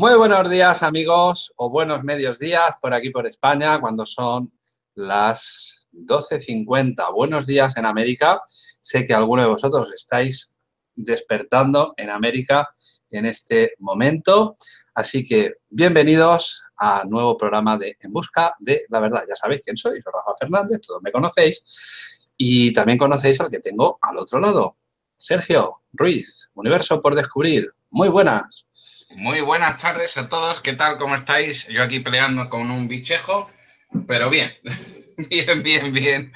Muy buenos días amigos o buenos medios días por aquí por España cuando son las 12.50. Buenos días en América. Sé que algunos de vosotros estáis despertando en América en este momento. Así que bienvenidos a nuevo programa de En Busca de la Verdad. Ya sabéis quién soy, soy Rafa Fernández, todos me conocéis. Y también conocéis al que tengo al otro lado, Sergio Ruiz, Universo por Descubrir. Muy buenas. Muy buenas tardes a todos. ¿Qué tal? ¿Cómo estáis? Yo aquí peleando con un bichejo, pero bien. Bien, bien, bien.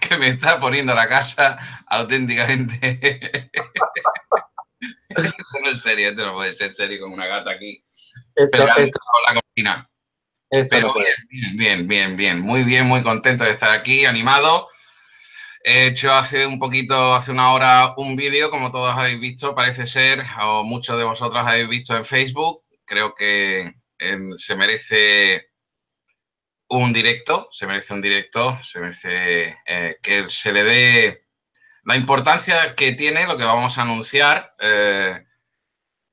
Que me está poniendo la casa auténticamente. esto no es serio, esto no puede ser serio con una gata aquí. Esto, con la cocina. Pero bien, bien, bien, bien. Muy bien, muy contento de estar aquí, animado. He hecho hace un poquito, hace una hora, un vídeo, como todos habéis visto, parece ser, o muchos de vosotros habéis visto en Facebook. Creo que em, se merece un directo, se merece un directo, se merece eh, que se le dé la importancia que tiene lo que vamos a anunciar eh,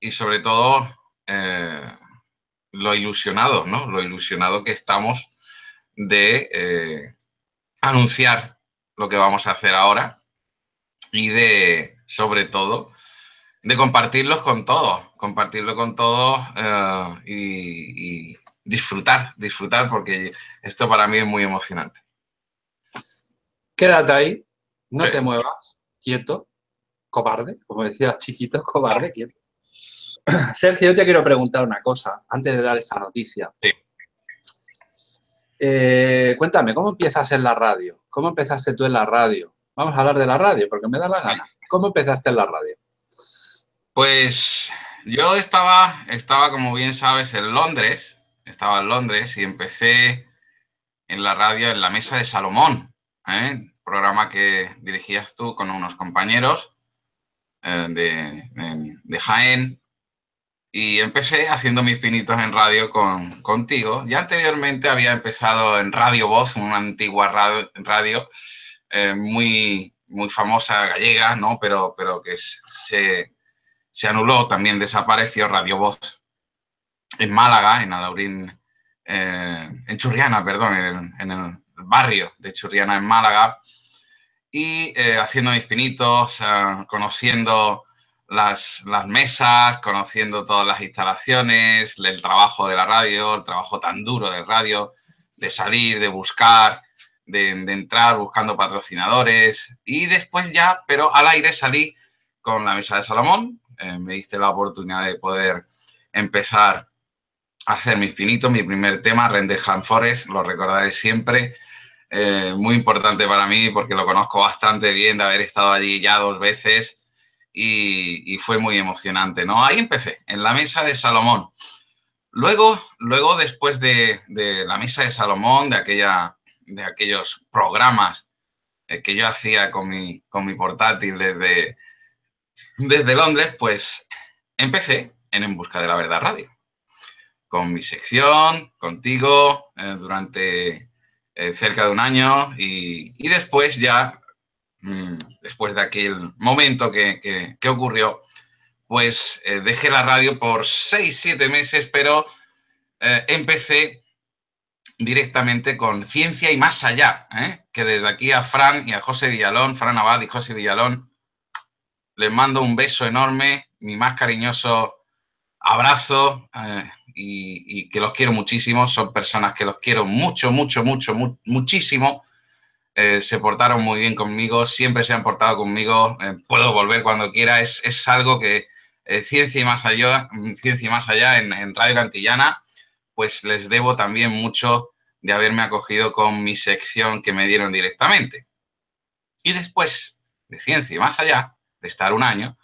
y sobre todo eh, lo ilusionado, ¿no? Lo ilusionado que estamos de anunciar lo que vamos a hacer ahora y de, sobre todo, de compartirlos con todos, compartirlo con todos eh, y, disfrutar, disfrutar, porque esto para mí es muy emocionante. Quédate ahí, no te muevas, quieto, cobarde, como decía chiquito, cobarde, quieto. Sergio, yo te quiero preguntar una cosa antes de dar esta noticia. Sí. Eh, cuéntame, ¿cómo empiezas en la radio? ¿Cómo empezaste tú en la radio? Vamos a hablar de la radio, porque me da la gana. ¿Cómo empezaste en la radio? Pues yo estaba, estaba, como bien sabes, en Londres. Estaba en Londres y empecé en la radio en la Mesa de Salomón, ¿eh? programa que dirigías tú con unos compañeros eh, de, de Jaén y empecé haciendo mis pinitos en radio con, contigo. Ya anteriormente había empezado en Radio Voz, una antigua radio, eh, muy, muy famosa gallega, ¿no? Pero, pero que se, se anuló, también desapareció Radio Voz en Málaga, en Alaurín, eh, en Churriana, perdón, en, el barrio de Churriana, en Málaga, y eh, haciendo mis pinitos, conociendo las, mesas, conociendo todas las instalaciones, el trabajo de la radio, el trabajo tan duro de radio, de salir, de buscar, de, entrar buscando patrocinadores. Y después ya, pero al aire salí con la mesa de Salomón, eh, me diste la oportunidad de poder empezar a hacer mis pinitos, mi primer tema, Render Forest, lo recordaré siempre, eh, muy importante para mí porque lo conozco bastante bien de haber estado allí ya dos veces y, fue muy emocionante, ¿no? Ahí empecé, en la mesa de Salomón. Luego, luego después de, la mesa de Salomón, de, aquella, de aquellos programas eh, que yo hacía con mi, con mi portátil desde, desde Londres, pues empecé en En Busca de la Verdad Radio. Con mi sección, contigo, eh, durante eh, cerca de un año y, y después ya después de aquel momento que, ocurrió, pues eh, dejé la radio por seis, siete meses, pero eh, empecé directamente con Ciencia y Más Allá, ¿eh? que desde aquí a Fran y a José Villalón, Fran Abad y José Villalón, les mando un beso enorme, mi más cariñoso abrazo y, que los quiero muchísimo, son personas que los quiero mucho, mucho, mucho, muchísimo eh, se portaron muy bien conmigo, siempre se han portado conmigo, eh, puedo volver cuando quiera, es, algo que eh, Ciencia y Más Allá, Ciencia y Más Allá en, Radio Cantillana, pues les debo también mucho de haberme acogido con mi sección que me dieron directamente. Y después de Ciencia y Más Allá, de estar un año,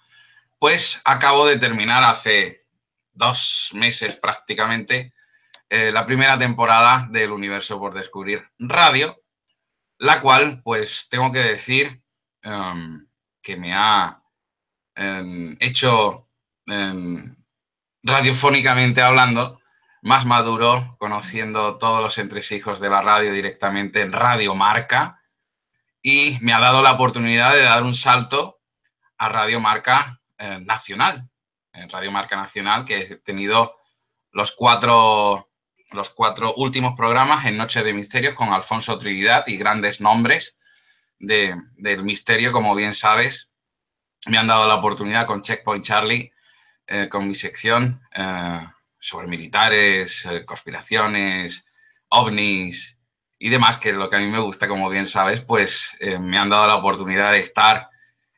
pues acabo de terminar hace dos meses prácticamente la primera temporada del Universo por Descubrir Radio, la cual, pues, tengo que decir em, que me ha em, hecho, em, radiofónicamente hablando, más maduro, conociendo todos los entresijos de la radio directamente en Radio Marca, y me ha dado la oportunidad de dar un salto a Radio Marca eh, Nacional, en Radio Marca Nacional, que he tenido los cuatro, los cuatro últimos programas en Noche de Misterios con Alfonso Trinidad y grandes nombres del misterio, como bien sabes. Me han dado la oportunidad con Checkpoint Charlie, eh, con mi sección eh, sobre militares, eh, conspiraciones, ovnis y demás, que es lo que a mí me gusta, como bien sabes, pues me han dado la oportunidad de estar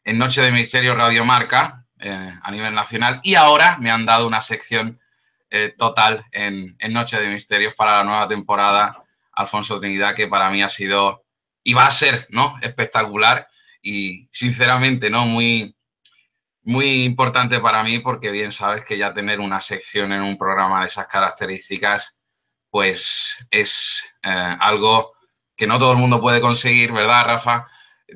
en Noche de Misterio Radio Marca a nivel nacional y ahora me han dado una sección total en, Noche de Misterios para la nueva temporada Alfonso Trinidad, que para mí ha sido y va a ser, ¿no? Espectacular y sinceramente, ¿no? Muy, muy importante para mí porque bien sabes que ya tener una sección en un programa de esas características, pues es eh, algo que no todo el mundo puede conseguir, ¿verdad, Rafa?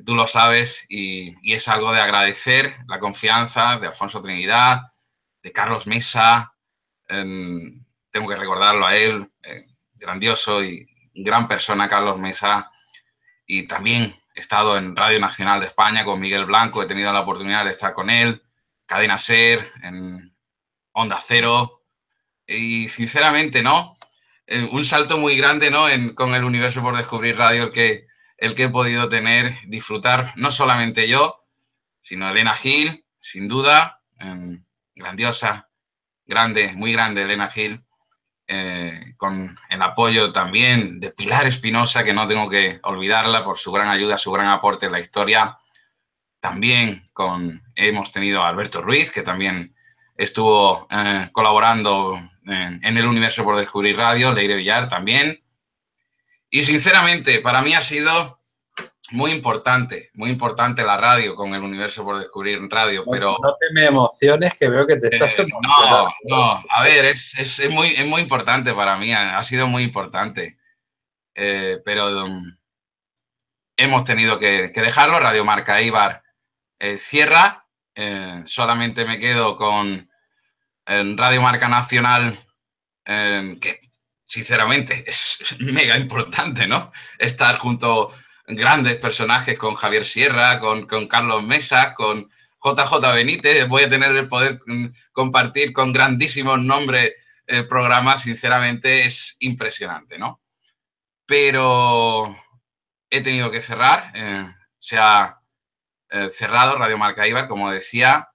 Tú lo sabes y, es algo de agradecer la confianza de Alfonso Trinidad, de Carlos Mesa, tengo que recordarlo a él, eh, grandioso y gran persona, Carlos Mesa, y también he estado en Radio Nacional de España con Miguel Blanco, he tenido la oportunidad de estar con él, Cadena Ser, en Onda Cero, y sinceramente, ¿no? Eh, un salto muy grande, ¿no? con el universo por descubrir radio, el que, el que he podido tener, disfrutar, no solamente yo, sino Elena Gil, sin duda, grandiosa, grande, muy grande Elena Gil, eh, con el apoyo también de Pilar Espinosa, que no tengo que olvidarla por su gran ayuda, su gran aporte en la historia. También con, hemos tenido a Alberto Ruiz, que también estuvo eh, colaborando en, en, el Universo por Descubrir Radio, Leire Villar también. Y sinceramente, para mí ha sido muy importante, muy importante la radio con el universo por descubrir radio, pero... No te me emociones que veo que te estás... Eh, no, no, a ver, es, es, muy, es muy importante para mí, ha, sido muy importante, eh, pero um, hemos tenido que, que, dejarlo, Radio Marca Ibar eh, cierra, solamente me quedo con Radio Marca Nacional, que sinceramente es mega importante, ¿no? Estar junto grandes personajes con Javier Sierra, con, Carlos Mesa, con JJ Benítez. Voy a tener el poder mm, compartir con grandísimos nombres el programa, sinceramente es impresionante, ¿no? Pero he tenido que cerrar, eh, se ha eh, cerrado Radio Marca Ibar, como decía,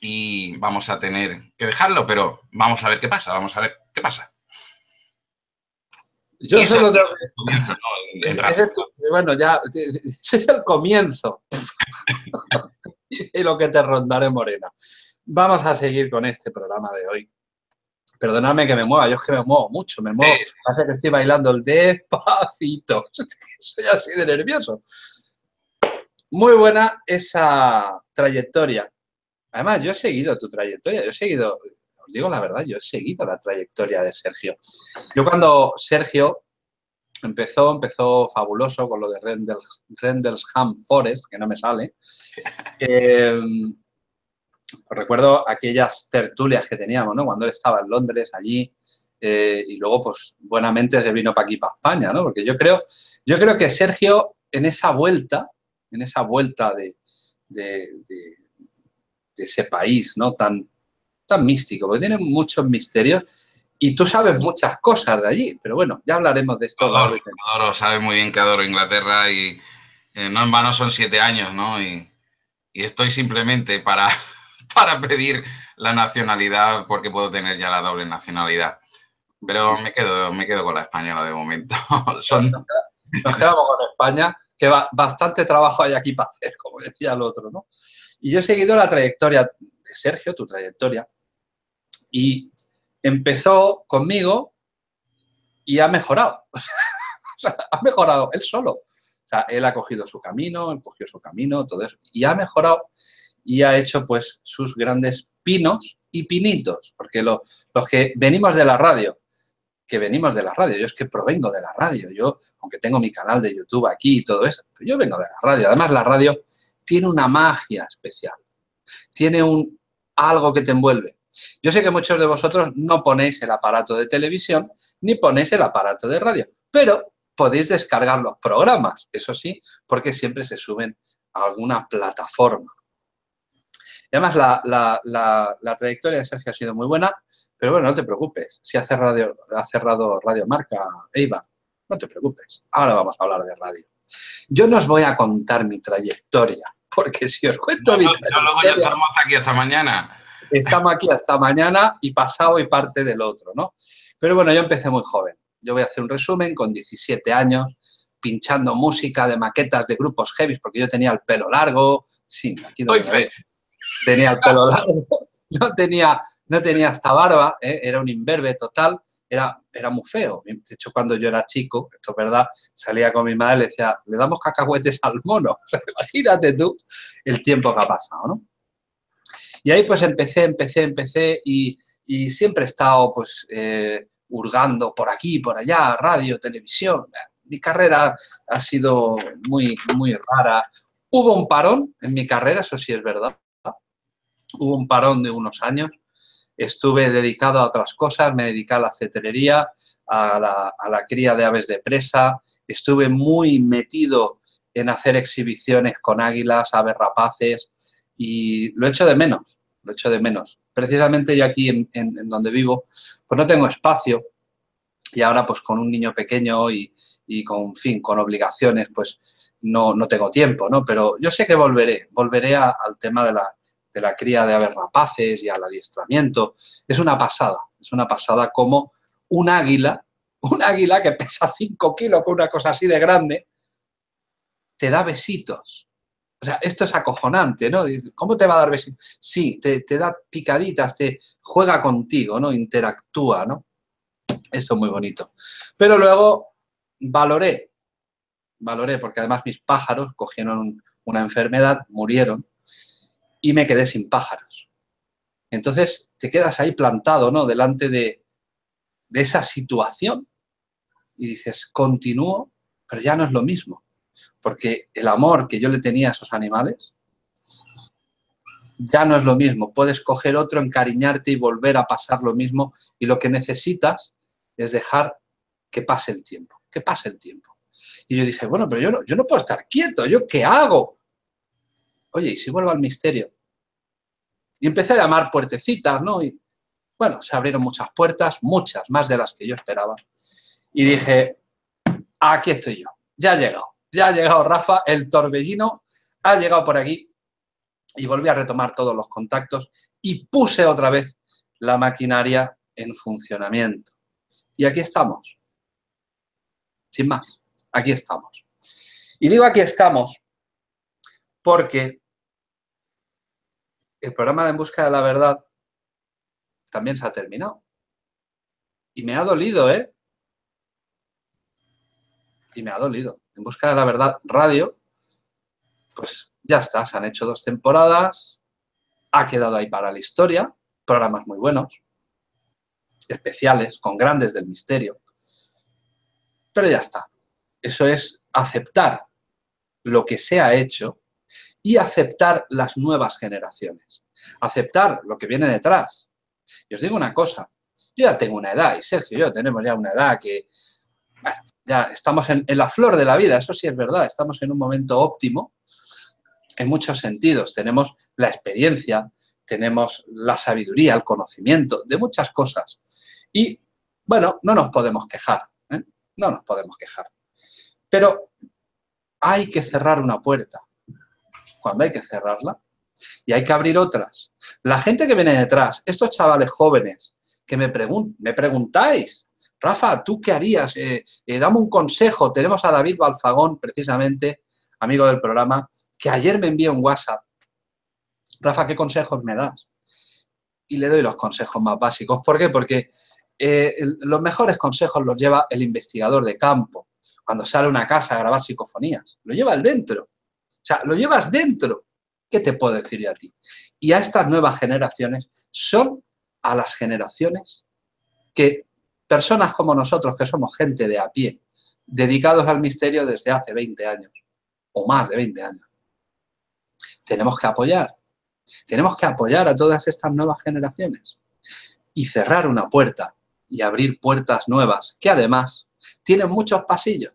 y vamos a tener que dejarlo, pero vamos a ver qué pasa, vamos a ver qué pasa. Yo solo tengo... bueno, ya, ese es el comienzo. y lo que te rondaré, Morena. Vamos a seguir con este programa de hoy. Perdonadme que me mueva, yo es que me muevo mucho, me muevo. Parece que estoy bailando el despacito. Soy así de nervioso. Muy buena esa trayectoria. Además, yo he seguido tu trayectoria, yo he seguido digo la verdad, yo he seguido la trayectoria de Sergio. Yo cuando Sergio empezó, empezó fabuloso con lo de Rendlesham Forest, que no me sale. Eh, recuerdo aquellas tertulias que teníamos, ¿no? Cuando él estaba en Londres, allí, eh, y luego, pues, buenamente se vino para aquí, para España, ¿no? Porque yo creo, yo creo que Sergio, en esa vuelta, en esa vuelta de, de ese país, ¿no? Tan, tan místico, porque tiene muchos misterios y tú sabes muchas cosas de allí, pero bueno, ya hablaremos de esto. Adoro, adoro sabe muy bien que adoro Inglaterra y eh, no en vano son siete años, ¿no? Y, estoy simplemente para, para pedir la nacionalidad porque puedo tener ya la doble nacionalidad. Pero me quedo, me quedo con la española de momento. son... Nos quedamos con España, que va, bastante trabajo hay aquí para hacer, como decía el otro, ¿no? Y yo he seguido la trayectoria de Sergio, tu trayectoria, y empezó conmigo y ha mejorado. ha mejorado él solo. O sea, él ha cogido su camino, él cogió su camino, todo eso. Y ha mejorado y ha hecho pues sus grandes pinos y pinitos. Porque los que venimos de la radio, que venimos de la radio, yo es que provengo de la radio. Yo, aunque tengo mi canal de YouTube aquí y todo eso, yo vengo de la radio. Además, la radio tiene una magia especial. Tiene un algo que te envuelve. Yo sé que muchos de vosotros no ponéis el aparato de televisión ni ponéis el aparato de radio, pero podéis descargar los programas, eso sí, porque siempre se suben a alguna plataforma. Y además la, trayectoria de Sergio ha sido muy buena, pero bueno, no te preocupes. Si ha cerrado, ha cerrado Radio Marca Eibar, no te preocupes. Ahora vamos a hablar de radio. Yo no os voy a contar mi trayectoria, porque si os cuento mi trayectoria... luego ya estamos aquí hasta mañana. Estamos aquí hasta mañana y pasado y parte del otro, ¿no? Pero bueno, yo empecé muy joven. Yo voy a hacer un resumen con 17 años, pinchando música de maquetas de grupos heavy, porque yo tenía el pelo largo. Sí, aquí donde Tenía el pelo largo, no tenía, no tenía hasta barba, ¿eh? era un imberbe total, era, era muy feo. De hecho, cuando yo era chico, esto es verdad, salía con mi madre y le decía, le damos cacahuetes al mono. Imagínate tú el tiempo que ha pasado, ¿no? Y ahí pues empecé, empecé, empecé y, siempre he estado pues eh, hurgando por aquí, por allá, radio, televisión. Mi carrera ha sido muy, muy rara. Hubo un parón en mi carrera, eso sí es verdad. Hubo un parón de unos años. Estuve dedicado a otras cosas, me dediqué a la cetrería, a la, a la cría de aves de presa. Estuve muy metido en hacer exhibiciones con águilas, aves rapaces, y lo echo de menos, lo echo de menos. Precisamente yo aquí en, donde vivo, pues no tengo espacio y ahora pues con un niño pequeño y, con, fin, con obligaciones, pues no, no, tengo tiempo, ¿no? Pero yo sé que volveré, volveré al tema de la, de la cría de aves rapaces y al adiestramiento. Es una pasada, es una pasada como un águila, un águila que pesa 5 kilos con una cosa así de grande, te da besitos, o sea, esto es acojonante, ¿no? ¿Cómo te va a dar besitos? Sí, te, da picaditas, te juega contigo, ¿no? Interactúa, ¿no? Esto es muy bonito. Pero luego valoré, valoré, porque además mis pájaros cogieron una enfermedad, murieron, y me quedé sin pájaros. Entonces te quedas ahí plantado, ¿no? Delante de, de esa situación y dices, continúo, pero ya no es lo mismo porque el amor que yo le tenía a esos animales ya no es lo mismo. Puedes coger otro, encariñarte y volver a pasar lo mismo y lo que necesitas es dejar que pase el tiempo, que pase el tiempo. Y yo dije, bueno, pero yo no, yo no puedo estar quieto, ¿yo qué hago? Oye, ¿y si vuelvo al misterio? Y empecé a llamar puertecitas, ¿no? Y bueno, se abrieron muchas puertas, muchas, más de las que yo esperaba. Y dije, aquí estoy yo, ya he llegado. Ya ha llegado Rafa, el torbellino ha llegado por aquí y volví a retomar todos los contactos y puse otra vez la maquinaria en funcionamiento. Y aquí estamos. Sin más, aquí estamos. Y digo aquí estamos porque el programa de En Busca de la Verdad también se ha terminado. Y me ha dolido, ¿eh? Y me ha dolido. En busca de la verdad radio, pues ya está, se han hecho dos temporadas, ha quedado ahí para la historia, programas muy buenos, especiales, con grandes del misterio, pero ya está. Eso es aceptar lo que se ha hecho y aceptar las nuevas generaciones, aceptar lo que viene detrás. Y os digo una cosa, yo ya tengo una edad, y Sergio y yo tenemos ya una edad que, ya estamos en, la flor de la vida, eso sí es verdad, estamos en un momento óptimo en muchos sentidos. Tenemos la experiencia, tenemos la sabiduría, el conocimiento de muchas cosas. Y, bueno, no nos podemos quejar, ¿eh? no nos podemos quejar. Pero hay que cerrar una puerta cuando hay que cerrarla y hay que abrir otras. La gente que viene detrás, estos chavales jóvenes que me, me preguntáis Rafa, ¿tú qué harías? Eh, eh, dame un consejo. Tenemos a David Balfagón, precisamente, amigo del programa, que ayer me envió un WhatsApp. Rafa, ¿qué consejos me das? Y le doy los consejos más básicos. ¿Por qué? Porque eh, los mejores consejos los lleva el investigador de campo. Cuando sale a una casa a grabar psicofonías. Lo lleva el dentro. O sea, lo llevas dentro. ¿Qué te puedo decir yo a ti? Y a estas nuevas generaciones son a las generaciones que personas como nosotros, que somos gente de a pie, dedicados al misterio desde hace 20 años, o más de 20 años. Tenemos que apoyar, tenemos que apoyar a todas estas nuevas generaciones y cerrar una puerta y abrir puertas nuevas, que además tienen muchos pasillos.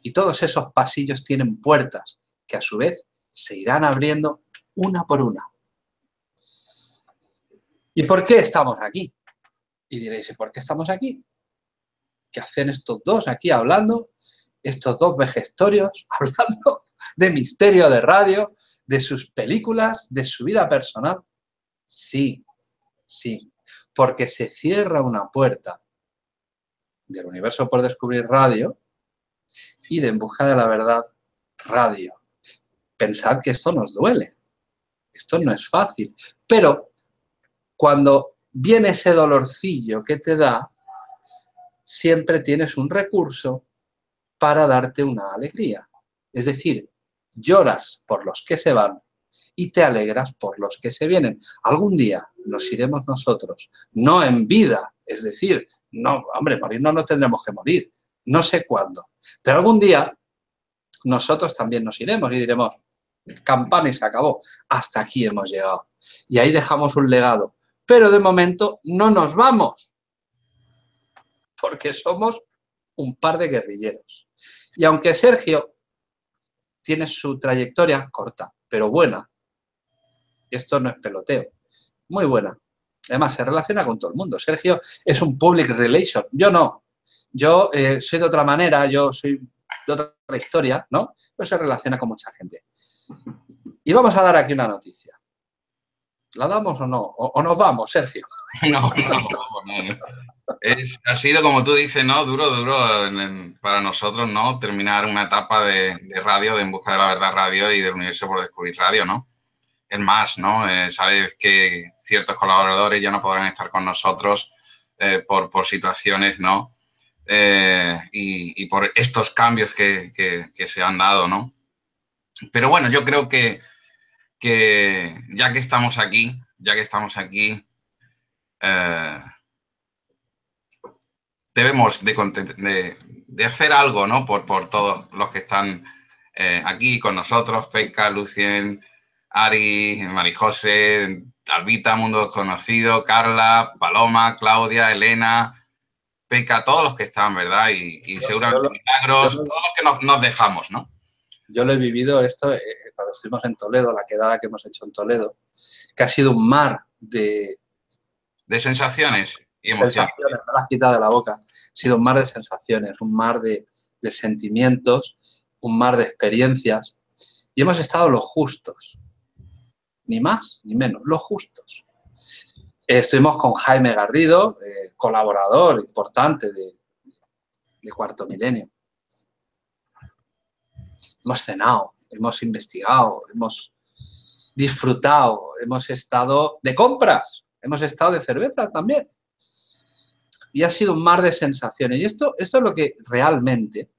Y todos esos pasillos tienen puertas que a su vez se irán abriendo una por una. ¿Y por qué estamos aquí? Y diréis, ¿y por qué estamos aquí? ¿Qué hacen estos dos aquí hablando? Estos dos vejestorios hablando de misterio de radio, de sus películas, de su vida personal. Sí, sí, porque se cierra una puerta del universo por descubrir radio y de En busca de la verdad radio. Pensad que esto nos duele, esto no es fácil, pero cuando viene ese dolorcillo que te da, siempre tienes un recurso para darte una alegría. Es decir, lloras por los que se van y te alegras por los que se vienen. Algún día nos iremos nosotros, no en vida, es decir, no, hombre, morir no nos tendremos que morir, no sé cuándo, pero algún día nosotros también nos iremos y diremos, campana y se acabó, hasta aquí hemos llegado. Y ahí dejamos un legado, pero de momento no nos vamos, porque somos un par de guerrilleros. Y aunque Sergio tiene su trayectoria corta, pero buena, esto no es peloteo, muy buena. Además, se relaciona con todo el mundo. Sergio es un public relation, yo no. Yo eh, soy de otra manera, yo soy de otra historia, ¿no? Pero se relaciona con mucha gente. Y vamos a dar aquí una noticia. ¿La damos o no? ¿O, nos vamos, Sergio? No, no, no. ha sido, como tú dices, ¿no? Duro, duro para nosotros, ¿no? Terminar una etapa de, radio, de En Busca de la Verdad Radio y del Universo por Descubrir Radio, ¿no? Es más, ¿no? Eh, sabes que ciertos colaboradores ya no podrán estar con nosotros eh, por, por, situaciones, ¿no? Eh, y, por estos cambios que, que, se han dado, ¿no? Pero bueno, yo creo que, que ya que estamos aquí, ya que estamos aquí, debemos de, de, hacer algo, ¿no? Por, por todos los que están aquí con nosotros, Peca, Lucien, Ari, Marijose, Albita, Mundo Desconocido, Carla, Paloma, Claudia, Elena, Peca, todos los que están, ¿verdad? Y, seguramente Milagros, todos los que nos, dejamos, ¿no? Yo lo he vivido esto eh, cuando estuvimos en Toledo, la quedada que hemos hecho en Toledo, que ha sido un mar de... De sensaciones y emociones. me las quitado de la boca. Ha sido un mar de sensaciones, un mar de, de sentimientos, un mar de experiencias. Y hemos estado los justos, ni más ni menos, los justos. Estuvimos con Jaime Garrido, eh, colaborador importante de, Cuarto Milenio. Hemos cenado, hemos investigado, hemos disfrutado, hemos estado de compras, hemos estado de cerveza también. Y ha sido un mar de sensaciones. Y esto, esto es lo que realmente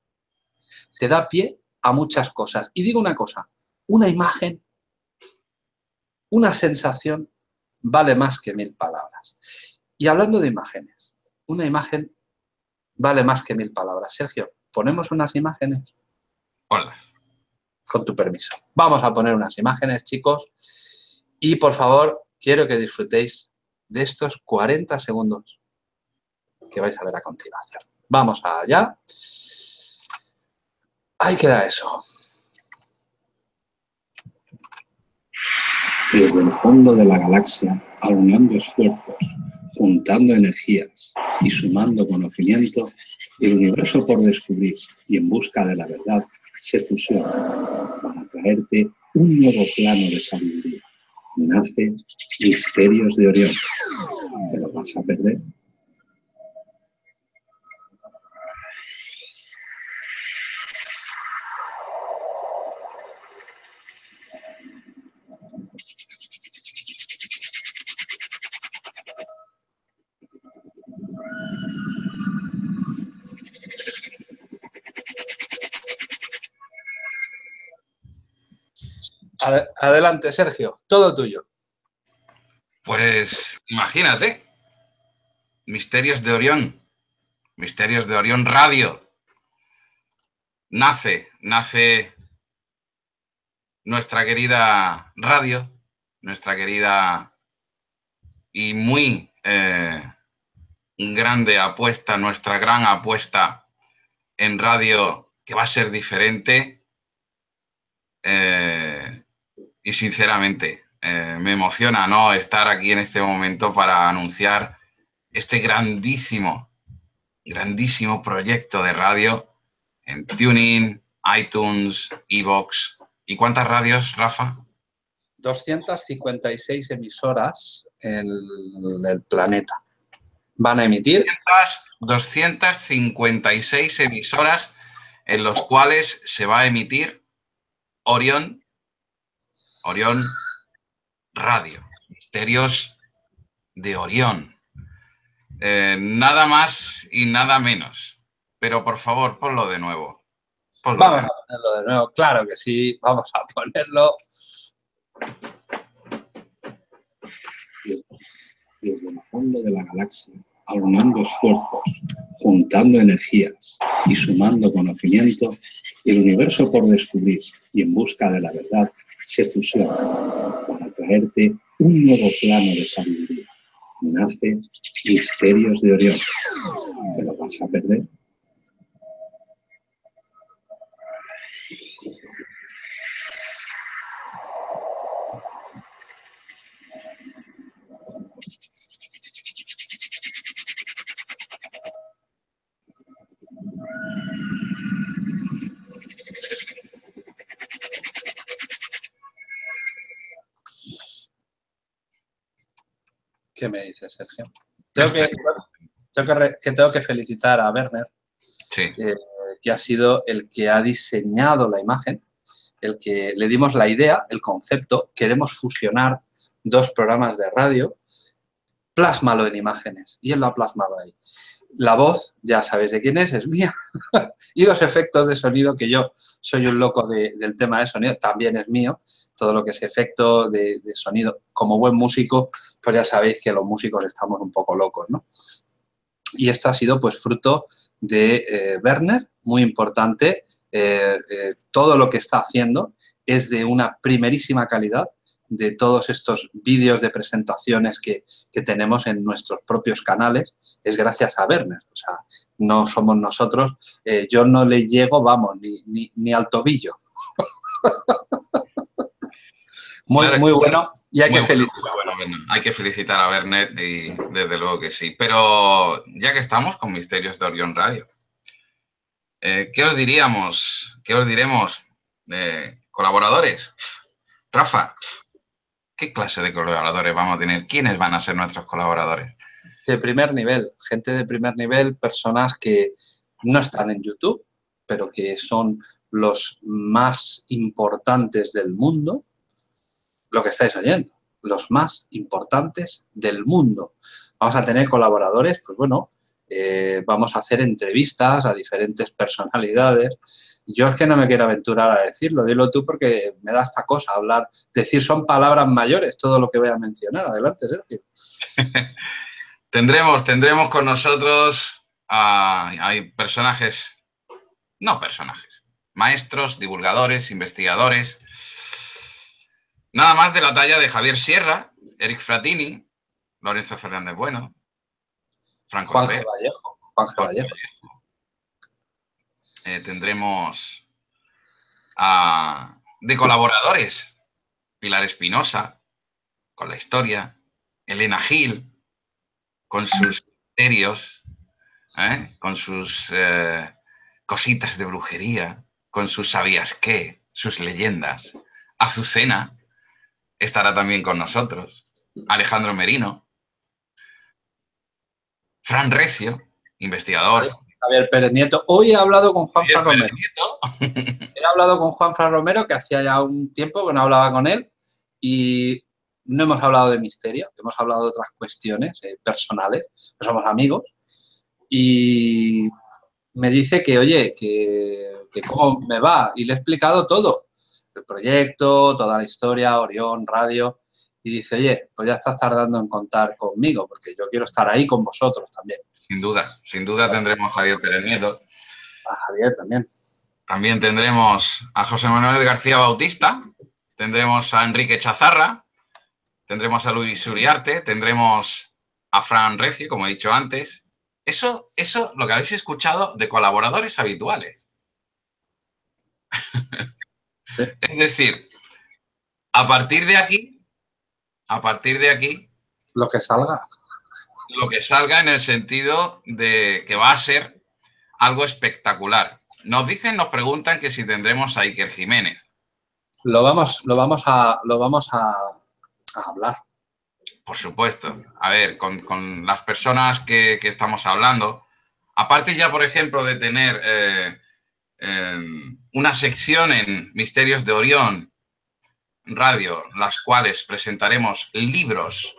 te da pie a muchas cosas. Y digo una cosa, una imagen una sensación vale más que mil palabras. Y hablando de imágenes, una imagen vale más que mil palabras. Sergio, ¿ponemos unas imágenes? Hola. Con tu permiso. Vamos a poner unas imágenes, chicos. Y, por favor, quiero que disfrutéis de estos 40 segundos que vais a ver a continuación. Vamos allá. Ahí queda eso. desde el fondo de la galaxia, aunando esfuerzos, juntando energías y sumando conocimiento, el universo por descubrir y en busca de la verdad se fusiona para traerte un nuevo plano de sabiduría. Nace Misterios de Orión. ¿Te lo vas a perder? Adelante, Sergio, todo tuyo. Pues imagínate, Misterios de Orión, Misterios de Orión Radio. Nace, nace nuestra querida radio, nuestra querida y muy eh, grande apuesta, nuestra gran apuesta en radio que va a ser diferente. Eh, y sinceramente, eh, me emociona ¿no? estar aquí en este momento para anunciar este grandísimo, grandísimo proyecto de radio en TuneIn, iTunes, Evox. ¿Y cuántas radios, Rafa? 256 emisoras en el planeta. Van a emitir... 256 emisoras en los cuales se va a emitir Orión, Orión Radio, Misterios de Orión. Eh, nada más y nada menos. Pero por favor, ponlo de nuevo. vamos a ponerlo de nuevo, claro que sí, vamos a ponerlo. Desde el fondo de la galaxia, aunando esfuerzos, juntando energías y sumando conocimiento, el universo por descubrir y en busca de la verdad se fusiona para traerte un nuevo plano de sabiduría. Nace Misterios de Orión. ¿Te lo vas a perder? ¿Qué me dices, Sergio? Tengo que, tengo que, felicitar a Werner, eh, que ha sido el que ha diseñado la imagen, el que le dimos la idea, el concepto, queremos fusionar dos programas de radio, plásmalo en imágenes, y él lo ha plasmado ahí. La voz, ya sabéis de quién es, es mía. y los efectos de sonido, que yo soy un loco del tema de sonido, también es mío. Todo lo que es efecto de, sonido. Como buen músico, pues ya sabéis que los músicos estamos un poco locos, ¿no? Y esto ha sido pues fruto de eh, Werner, muy importante. Eh, eh, todo lo que está haciendo es de una primerísima calidad de todos estos vídeos de presentaciones que, tenemos en nuestros propios canales es gracias a Werner. O sea, no somos nosotros. Eh, yo no le llego, vamos, ni, ni, al tobillo. muy, muy bueno y hay que felicitar. hay que felicitar a Werner y desde luego que sí. Pero ya que estamos con Misterios de Orión Radio, eh, ¿qué os diríamos? ¿Qué os diremos? Eh, colaboradores. Rafa, ¿Qué clase de colaboradores vamos a tener? ¿Quiénes van a ser nuestros colaboradores? De primer nivel, gente de primer nivel, personas que no están en YouTube, pero que son los más importantes del mundo, lo que estáis oyendo, los más importantes del mundo. Vamos a tener colaboradores, pues bueno, eh, vamos a hacer entrevistas a diferentes personalidades, yo es que no me quiero aventurar a decirlo, dilo tú porque me da esta cosa hablar, decir son palabras mayores todo lo que voy a mencionar. Adelante, Sergio. tendremos, tendremos con nosotros a, hay personajes, no personajes, maestros, divulgadores, investigadores, nada más de la talla de Javier Sierra, Eric Fratini, Lorenzo Fernández Bueno, Franco Juan Vallejo. Juan Vallejo. Eh, tendremos de colaboradores Pilar Espinosa, con la historia, Elena Gil, con sus misterios, ¿eh? con sus eh, cositas de brujería, con sus sabías qué, sus leyendas. Azucena estará también con nosotros. Alejandro Merino. Fran Recio, investigador, Javier Pérez Nieto. Hoy he hablado con Juan Fran Romero. he hablado con Juan Fran Romero, que hacía ya un tiempo que no hablaba con él, y no hemos hablado de misterio, hemos hablado de otras cuestiones eh, personales, somos amigos, y me dice que, oye, que, que cómo me va, y le he explicado todo, el proyecto, toda la historia, Orión, radio, y dice, oye, pues ya estás tardando en contar conmigo, porque yo quiero estar ahí con vosotros también. Sin duda, sin duda tendremos a Javier Pérez Nieto. A Javier también. También tendremos a José Manuel García Bautista, tendremos a Enrique Chazarra, tendremos a Luis Uriarte, tendremos a Fran Recio, como he dicho antes. Eso, eso lo que habéis escuchado de colaboradores habituales. es decir, a partir de aquí a partir de aquí... Lo que salga. Lo que salga en el sentido de que va a ser algo espectacular. Nos dicen, nos preguntan que si tendremos a Iker Jiménez. Lo vamos, lo vamos, a, lo vamos a, hablar. Por supuesto. A ver, con, las personas que, estamos hablando, aparte ya, por ejemplo, de tener eh, em, una sección en Misterios de Orión Radio, las cuales presentaremos libros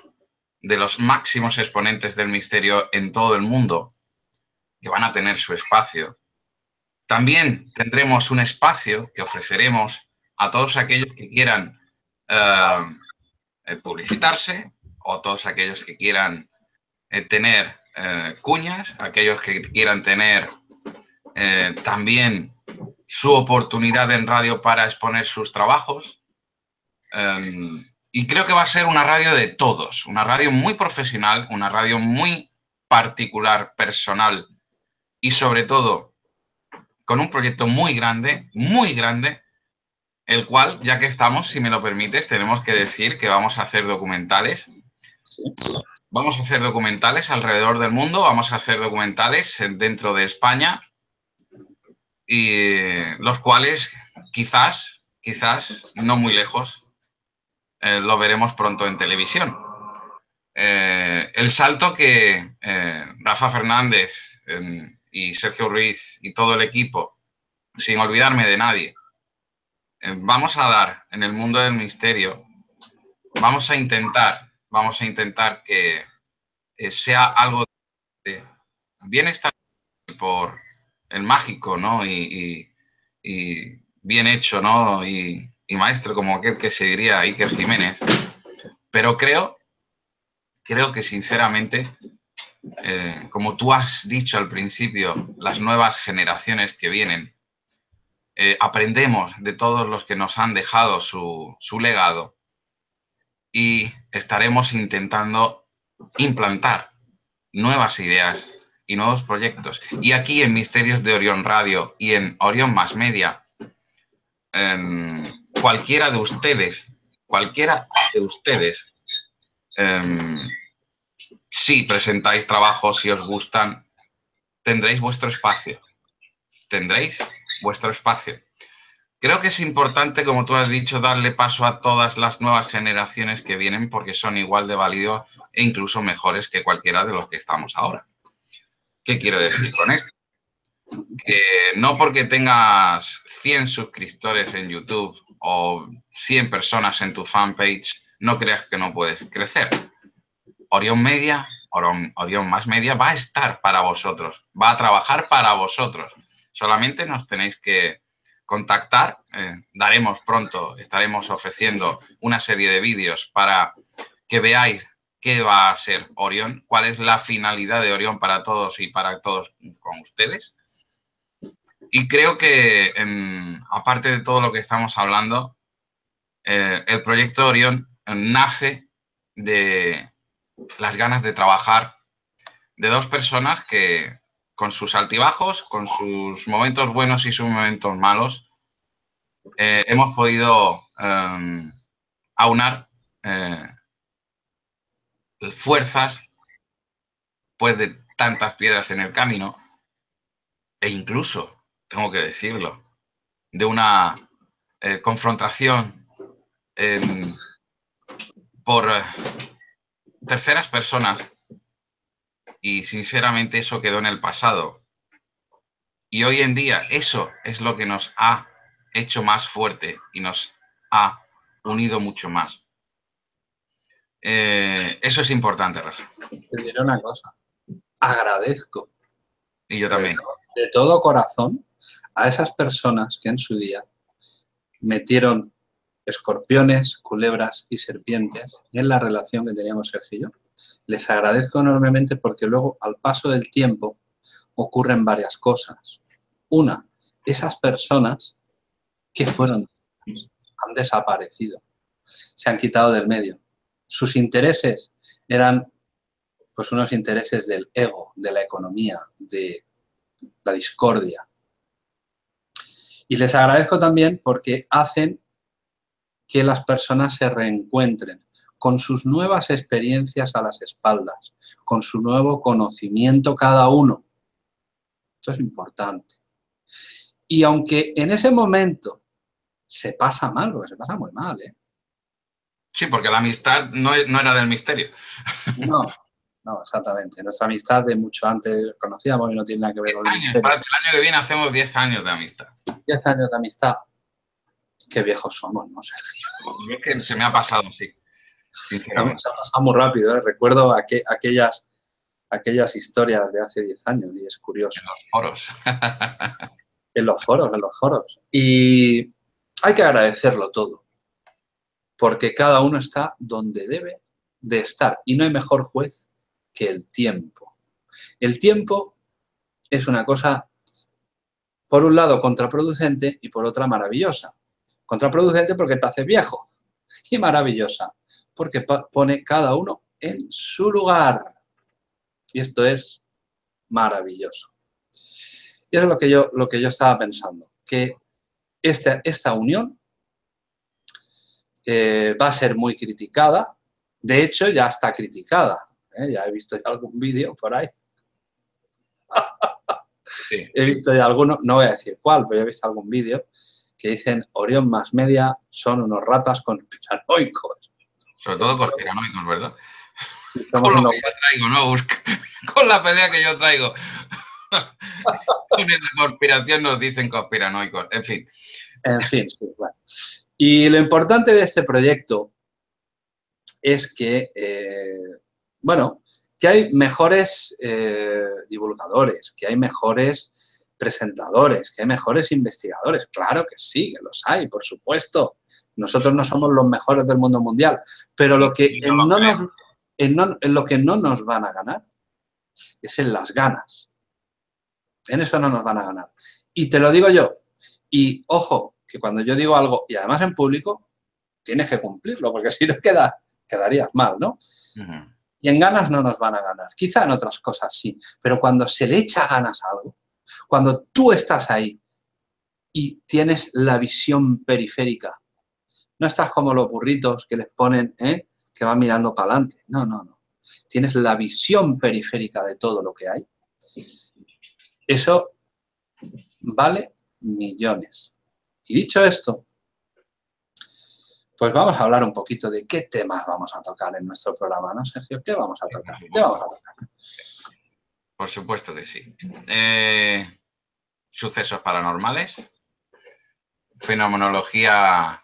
de los máximos exponentes del misterio en todo el mundo, que van a tener su espacio. También tendremos un espacio que ofreceremos a todos aquellos que quieran eh, eh, publicitarse o todos aquellos que quieran eh, tener cuñas, aquellos que quieran tener también su oportunidad en radio para exponer sus trabajos. Em, y creo que va a ser una radio de todos, una radio muy profesional, una radio muy particular, personal y sobre todo con un proyecto muy grande, muy grande, el cual, ya que estamos, si me lo permites, tenemos que decir que vamos a hacer documentales. Vamos a hacer documentales alrededor del mundo, vamos a hacer documentales dentro de España y los cuales quizás, quizás, no muy lejos, eh, lo veremos pronto en televisión. Eh, el salto que eh, Rafa Fernández em, y Sergio Ruiz y todo el equipo, sin olvidarme de nadie, vamos a dar en el mundo del misterio, vamos a intentar, vamos a intentar que sea algo de bienestar por el mágico, ¿no? Y, y bien hecho, ¿no? Y, y maestro como aquel que se diría Iker Jiménez, pero creo, creo que sinceramente, eh, como tú has dicho al principio, las nuevas generaciones que vienen, eh, aprendemos de todos los que nos han dejado su, su legado y estaremos intentando implantar nuevas ideas y nuevos proyectos. Y aquí en Misterios de Orión Radio y en Orión Más Media, cualquiera de ustedes, cualquiera de ustedes, em, si presentáis trabajos, si os gustan, tendréis vuestro espacio. Tendréis vuestro espacio. Creo que es importante, como tú has dicho, darle paso a todas las nuevas generaciones que vienen porque son igual de válidos e incluso mejores que cualquiera de los que estamos ahora. ¿Qué quiero decir con esto? Que no porque tengas 100 suscriptores en YouTube o 100 personas en tu fanpage, no creas que no puedes crecer. Orión Media, Orión, Más Media va a estar para vosotros, va a trabajar para vosotros. Solamente nos tenéis que contactar, eh, daremos pronto, estaremos ofreciendo una serie de vídeos para que veáis qué va a ser Orión, cuál es la finalidad de Orión para todos y para todos con ustedes. Y creo que, aparte de todo lo que estamos hablando, eh, el proyecto Orión nace de las ganas de trabajar de dos personas que con sus altibajos, con sus momentos buenos y sus momentos malos, eh, hemos podido em, aunar eh, fuerzas pues de tantas piedras en el camino e incluso tengo que decirlo, de una eh, confrontación por eh, terceras personas y sinceramente eso quedó en el pasado. Y hoy en día eso es lo que nos ha hecho más fuerte y nos ha unido mucho más. Eh, eso es importante, Rafa. Te diré una cosa. Agradezco. Y yo también. de todo corazón a esas personas que en su día metieron escorpiones, culebras y serpientes en la relación que teníamos Sergio y yo. Les agradezco enormemente porque luego, al paso del tiempo, ocurren varias cosas. Una, esas personas que fueron, han desaparecido, se han quitado del medio. Sus intereses eran pues unos intereses del ego, de la economía, de la discordia, y les agradezco también porque hacen que las personas se reencuentren con sus nuevas experiencias a las espaldas, con su nuevo conocimiento cada uno. Esto es importante. Y aunque en ese momento se pasa mal, porque se pasa muy mal, ¿eh? Sí, porque la amistad no, era del misterio. No, no, exactamente. Nuestra amistad de mucho antes conocíamos y no tiene nada que ver con el misterio. Para el año que viene hacemos 10 años de amistad. 10 años de amistad. Qué viejos somos, ¿no, Sergio? Es que se me ha pasado, sí. Se ha pasado muy rápido, ¿eh? Recuerdo aquellas, aquellas historias de hace 10 años y es curioso. En los foros. en los foros, en los foros. Y hay que agradecerlo todo, porque cada uno está donde debe de estar y no hay mejor juez que el tiempo. El tiempo es una cosa, por un lado, contraproducente y por otra maravillosa. Contraproducente porque te hace viejo y maravillosa porque pone cada uno en su lugar. Y esto es maravilloso. Y eso es lo que yo, lo que yo estaba pensando, que esta, esta unión eh, va a ser muy criticada. De hecho, ya está criticada. ¿Eh? Ya he visto algún vídeo por ahí. he visto ya alguno, no voy a decir cuál, pero he visto algún vídeo que dicen Orión más media son unos ratas conspiranoicos. Sobre todo conspiranoicos, ¿verdad? con lo que yo traigo, ¿no? con la pelea que yo traigo. con esa conspiración nos dicen conspiranoicos, en fin. En fin, sí, bueno. Y lo importante de este proyecto es que, eh, bueno, que hay mejores eh, divulgadores, que hay mejores presentadores, que hay mejores investigadores. Claro que sí, que los hay, por supuesto. Nosotros no somos los mejores del mundo mundial, pero lo que no en lo que no nos van a ganar es en las ganas. En eso no nos van a ganar. Y te lo digo yo. Y ojo, que cuando yo digo algo, y además en público, tienes que cumplirlo, porque si no queda, quedarías mal, ¿no? Y en ganas no nos van a ganar. Quizá en otras cosas sí, pero cuando se le echa ganas a algo, cuando tú estás ahí y tienes la visión periférica, no estás como los burritos que les ponen, ¿eh? que van mirando para adelante. No, no, no. Tienes la visión periférica de todo lo que hay. Eso vale millones. Y dicho esto, pues vamos a hablar un poquito de qué temas vamos a tocar en nuestro programa, ¿no, Sergio? ¿Qué vamos a tocar? ¿Qué vamos a tocar? Por supuesto que sí. Eh, sucesos paranormales, fenomenología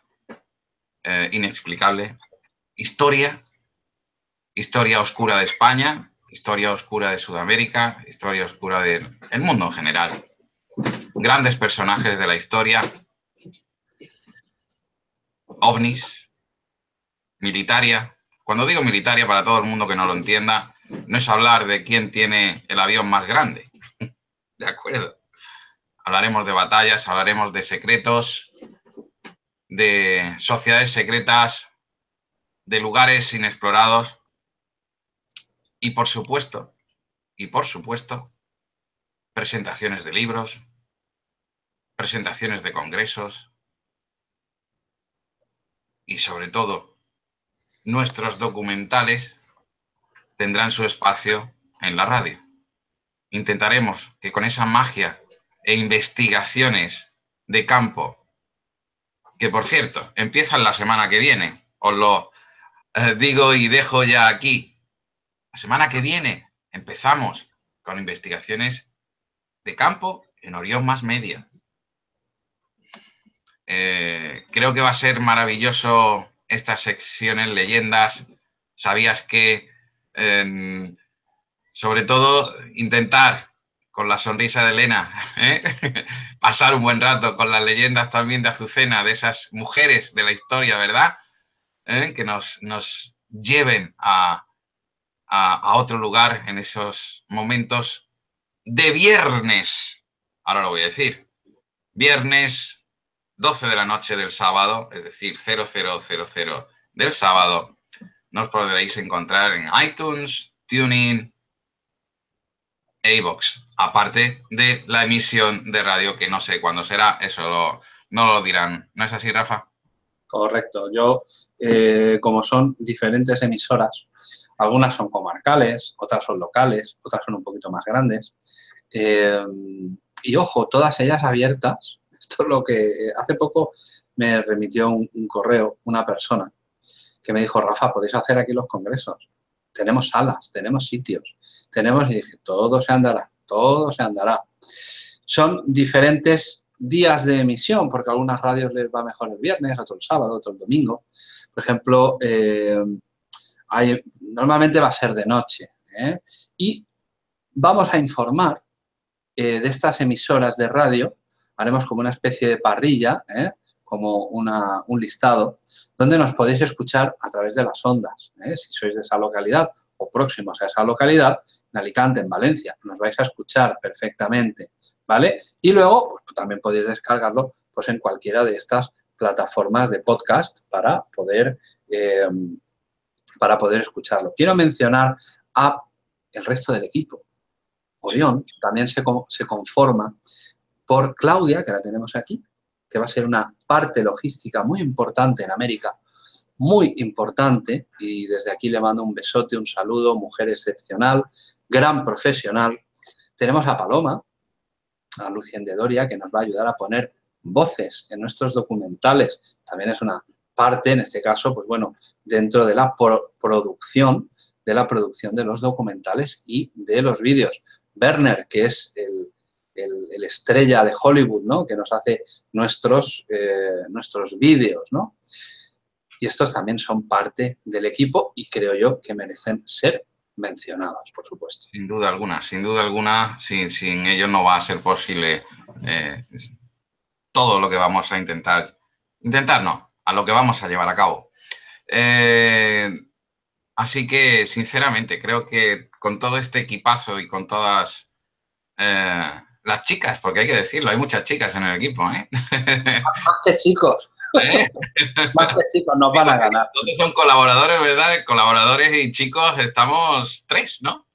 eh, inexplicable, historia, historia oscura de España, historia oscura de Sudamérica, historia oscura del mundo en general. Grandes personajes de la historia, ovnis, militaria. Cuando digo militaria, para todo el mundo que no lo entienda, no es hablar de quién tiene el avión más grande. ¿De acuerdo? Hablaremos de batallas, hablaremos de secretos, de sociedades secretas, de lugares inexplorados y por supuesto, y por supuesto, presentaciones de libros, presentaciones de congresos y sobre todo nuestros documentales tendrán su espacio en la radio. Intentaremos que con esa magia e investigaciones de campo, que por cierto, empiezan la semana que viene, os lo eh, digo y dejo ya aquí. La semana que viene empezamos con investigaciones de campo en Orión Más Media. Eh, creo que va a ser maravilloso estas secciones, leyendas. ¿Sabías que sobre todo, intentar con la sonrisa de Elena, ¿eh? pasar un buen rato con las leyendas también de Azucena, de esas mujeres de la historia, ¿verdad? ¿Eh? Que nos, nos lleven a, a, otro lugar en esos momentos de viernes. Ahora lo voy a decir. Viernes 12 de la noche del sábado, es decir, 0000 del sábado, nos podréis encontrar en iTunes, TuneIn iVoox. Aparte de la emisión de radio, que no sé cuándo será, eso no lo dirán. ¿No es así, Rafa? Correcto. Yo, eh, como son diferentes emisoras, algunas son comarcales, otras son locales, otras son un poquito más grandes. Eh, y ojo, todas ellas abiertas. Esto es lo que hace poco me remitió un, correo una persona que me dijo, Rafa, podéis hacer aquí los congresos. Tenemos salas, tenemos sitios, tenemos, y dije, todo se andará, todo se andará. Son diferentes días de emisión, porque a algunas radios les va mejor el viernes, otro el sábado, otro el domingo. Por ejemplo, eh, normalmente va a ser de noche. ¿eh? Y vamos a informar eh, de estas emisoras de radio, haremos como una especie de parrilla, como un listado, donde nos podéis escuchar a través de las ondas. Si sois de esa localidad o próximos a esa localidad, en Alicante, en Valencia, nos vais a escuchar perfectamente ¿vale? Y luego pues, también podéis descargarlo pues, en cualquiera de estas plataformas de podcast para poder, eh, para poder escucharlo. Quiero mencionar a el resto del equipo. Orión también se, se conforma por Claudia, que la tenemos aquí, que va a ser una parte logística muy importante en América, muy importante, y desde aquí le mando un besote, un saludo, mujer excepcional, gran profesional. Tenemos a Paloma, a Lucien de Doria, que nos va a ayudar a poner voces en nuestros documentales. También es una parte, en este caso, pues bueno, dentro de la producción, de la producción de los documentales y de los vídeos. Werner, que es el, estrella de Hollywood, ¿no? Que nos hace nuestros, eh, nuestros vídeos, ¿no? Y estos también son parte del equipo y creo yo que merecen ser mencionados, por supuesto. Sin duda alguna, sin duda alguna, sin, sin ellos no va a ser posible eh, todo lo que vamos a intentar, intentar no, a lo que vamos a llevar a cabo. Eh, así que, sinceramente, creo que con todo este equipazo y con todas las chicas, porque hay que decirlo, hay muchas chicas en el equipo, ¿eh? Más que chicos. ¿Eh? Más que chicos nos van a ganar. Todos son colaboradores, ¿verdad? Colaboradores y chicos, estamos tres, ¿no?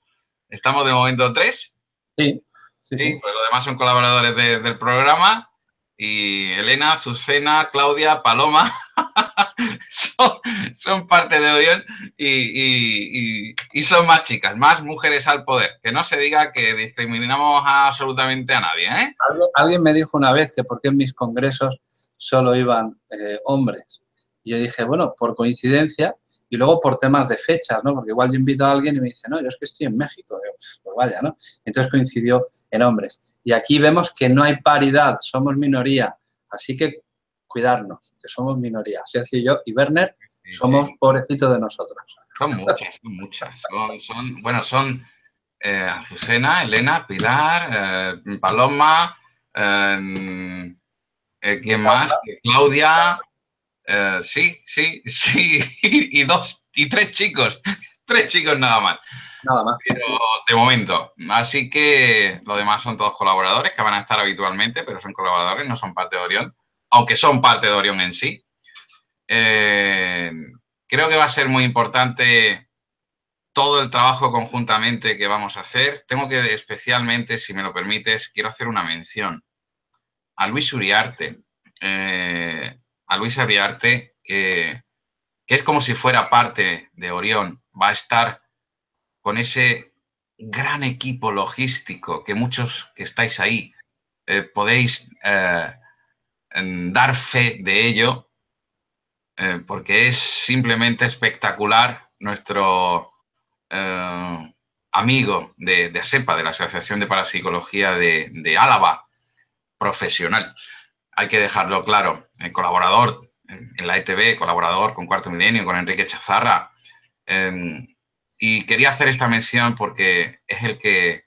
Estamos de momento tres. Sí. Sí, pues los demás son colaboradores del programa. Y Elena, Susana, Claudia, Paloma son, parte de Orión y, son más chicas, más mujeres al poder. Que no se diga que discriminamos absolutamente a nadie. ¿eh? ¿Alguien, me dijo una vez que porque en mis congresos solo iban eh, hombres. Y yo dije, bueno, por coincidencia y luego por temas de fechas, ¿no? Porque igual yo invito a alguien y me dice, no, yo es que estoy en México. pues vaya, ¿no? Entonces coincidió en hombres. Y aquí vemos que no hay paridad, somos minoría. Así que cuidarnos, que somos minoría. Sergio y yo y Werner somos pobrecitos de nosotros. Son muchas, son muchas. Son, bueno, son eh, Azucena, Elena, Pilar, eh, Paloma, eh, eh, ¿Quién más? Claudia. Sí, sí, sí. y dos, y tres chicos. Tres chicos nada más. Nada más. Pero de momento. Así que lo demás son todos colaboradores que van a estar habitualmente, pero son colaboradores, no son parte de Orión. Aunque son parte de Orión en sí. Eh, creo que va a ser muy importante todo el trabajo conjuntamente que vamos a hacer. Tengo que especialmente, si me lo permites, quiero hacer una mención a Luis Uriarte, eh, a Luis Uriarte, que, es como si fuera parte de Orión, va a estar con ese gran equipo logístico que muchos que estáis ahí eh, podéis dar fe de ello, porque es simplemente espectacular nuestro amigo de, ASEPA, de la Asociación de Parapsicología de, Álava, profesional. Hay que dejarlo claro. El colaborador en la ETV, colaborador con Cuarto Milenio, con Enrique Chazarra. Em, y quería hacer esta mención porque es el que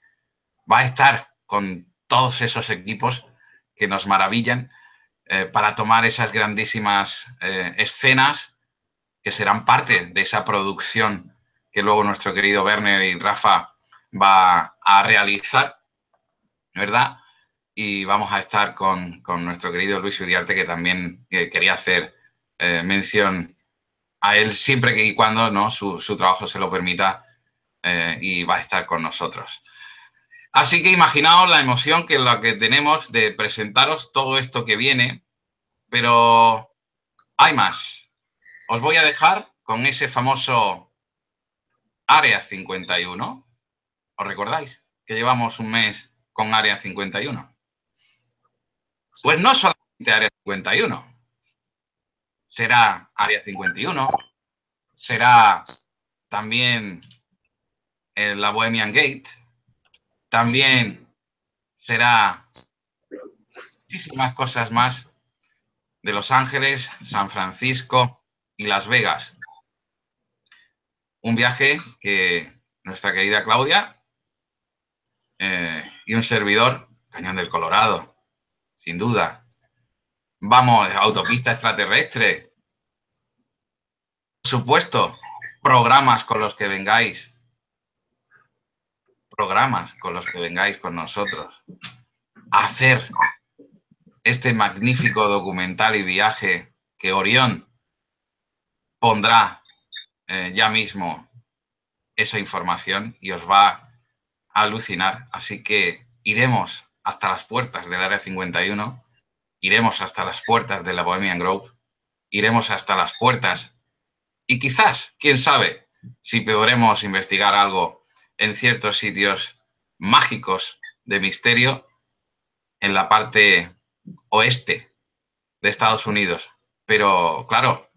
va a estar con todos esos equipos que nos maravillan eh, para tomar esas grandísimas eh, escenas que serán parte de esa producción que luego nuestro querido Werner y Rafa va a realizar, ¿verdad? y vamos a estar con, nuestro querido Luis Uriarte, que también quería hacer eh, mención a él siempre que y cuando ¿no? su, trabajo se lo permita eh, y va a estar con nosotros. Así que imaginaos la emoción que la que tenemos de presentaros todo esto que viene, pero hay más. Os voy a dejar con ese famoso Área 51. ¿Os recordáis que llevamos un mes con Área 51? Pues no solamente Área 51. Será Área 51. Será también la Bohemian Gate. También será muchísimas cosas más de Los Ángeles, San Francisco y Las Vegas. Un viaje que nuestra querida Claudia eh, y un servidor, Cañón del Colorado, sin duda. Vamos, autopista extraterrestre. Por supuesto, programas con los que vengáis. Programas con los que vengáis con nosotros. hacer este magnífico documental y viaje que Orión pondrá eh, ya mismo esa información y os va a alucinar. Así que iremos hasta las puertas del Área 51, iremos hasta las puertas de la Bohemian Grove, iremos hasta las puertas y quizás, quién sabe, si podremos investigar algo en ciertos sitios mágicos de misterio en la parte oeste de Estados Unidos. Pero, claro,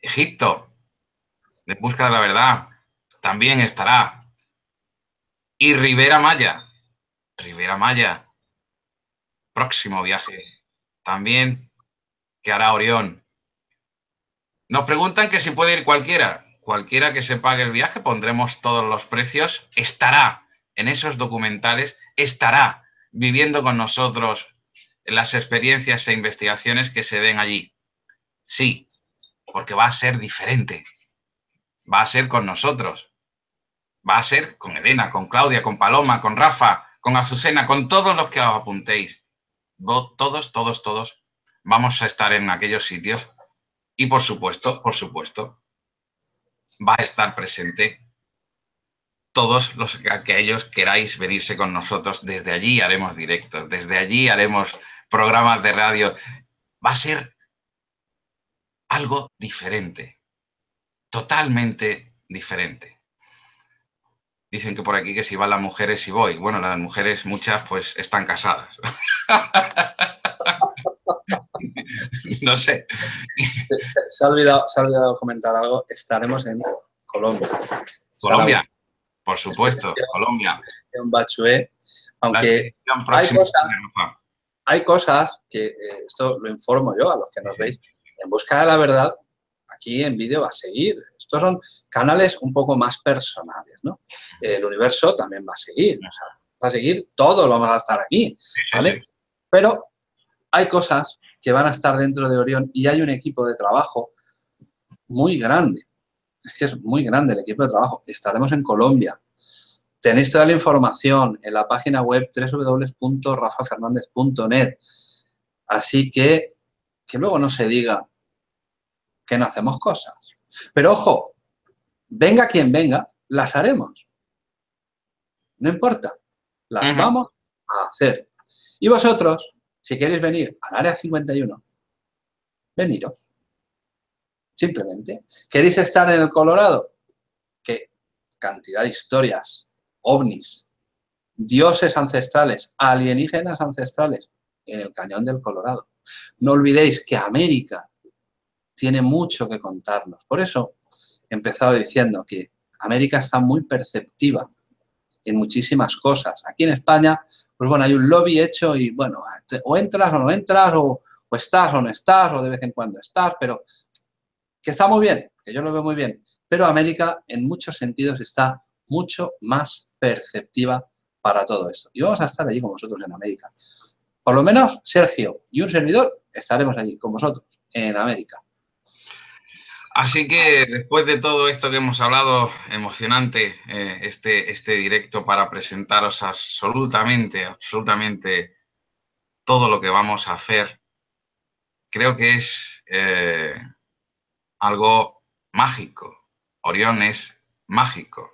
Egipto, de busca de la verdad, también estará. Y Rivera Maya, Rivera Maya, próximo viaje, también que hará Orión. Nos preguntan que si puede ir cualquiera. Cualquiera que se pague el viaje, pondremos todos los precios, estará en esos documentales, estará viviendo con nosotros las experiencias e investigaciones que se den allí. Sí, porque va a ser diferente. Va a ser con nosotros. Va a ser con Elena, con Claudia, con Paloma, con Rafa, con Azucena, con todos los que os apuntéis. Todos, todos, todos vamos a estar en aquellos sitios y por supuesto, por supuesto, va a estar presente todos los que aquellos queráis venirse con nosotros. Desde allí haremos directos, desde allí haremos programas de radio. Va a ser algo diferente, totalmente diferente. Dicen que por aquí que si van las mujeres, si voy. Bueno, las mujeres, muchas, pues están casadas. no sé. Se ha, olvidado, se ha olvidado comentar algo. Estaremos en Colombia. Colombia, por supuesto, Colombia. En Bachué, aunque hay cosas, hay cosas que, eh, esto lo informo yo a los que nos veis, en busca de la verdad, aquí en vídeo va a seguir. Estos son canales un poco más personales, ¿no? El universo también va a seguir, va a seguir, todos vamos a estar aquí, ¿vale? Pero hay cosas que van a estar dentro de Orión y hay un equipo de trabajo muy grande. Es que es muy grande el equipo de trabajo. Estaremos en Colombia, Tenéis toda la información en la página web www.rafafernandez.net. Así que, que luego no se diga que no hacemos cosas. Pero ojo, venga quien venga, las haremos. No importa, las vamos a hacer. Y vosotros, si queréis venir al área 51, veniros. Simplemente. ¿Queréis estar en el Colorado? Qué cantidad de historias ovnis, dioses ancestrales, alienígenas ancestrales en el cañón del Colorado. No olvidéis que América tiene mucho que contarnos. Por eso he empezado diciendo que América está muy perceptiva en muchísimas cosas. Aquí en España, pues bueno, hay un lobby hecho y bueno, o entras o no entras, o, o estás o no estás, o de vez en cuando estás, pero que está muy bien, que yo lo veo muy bien. Pero América en muchos sentidos está mucho más perceptiva para todo esto. Y vamos a estar allí con vosotros en América. Por lo menos Sergio y un servidor estaremos allí con vosotros en América. Así que después de todo esto que hemos hablado, emocionante eh, este, este directo para presentaros absolutamente, absolutamente todo lo que vamos a hacer, creo que es eh, algo mágico. Orión es mágico.